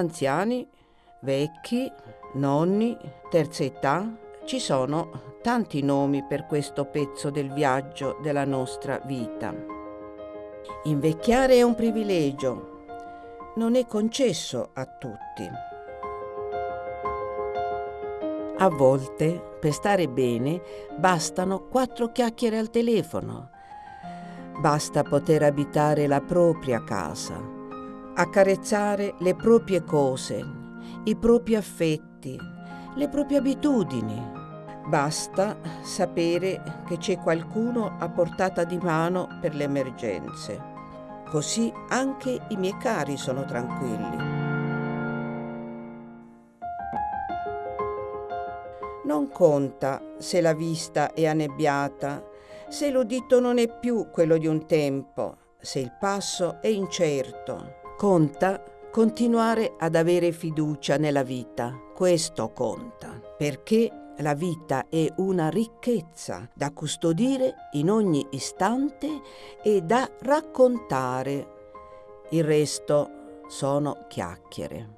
anziani, vecchi, nonni, terza età, ci sono tanti nomi per questo pezzo del viaggio della nostra vita. Invecchiare è un privilegio, non è concesso a tutti. A volte, per stare bene, bastano quattro chiacchiere al telefono. Basta poter abitare la propria casa, accarezzare le proprie cose, i propri affetti, le proprie abitudini. Basta sapere che c'è qualcuno a portata di mano per le emergenze. Così anche i miei cari sono tranquilli. Non conta se la vista è annebbiata, se l'udito non è più quello di un tempo, se il passo è incerto. Conta continuare ad avere fiducia nella vita. Questo conta, perché la vita è una ricchezza da custodire in ogni istante e da raccontare. Il resto sono chiacchiere.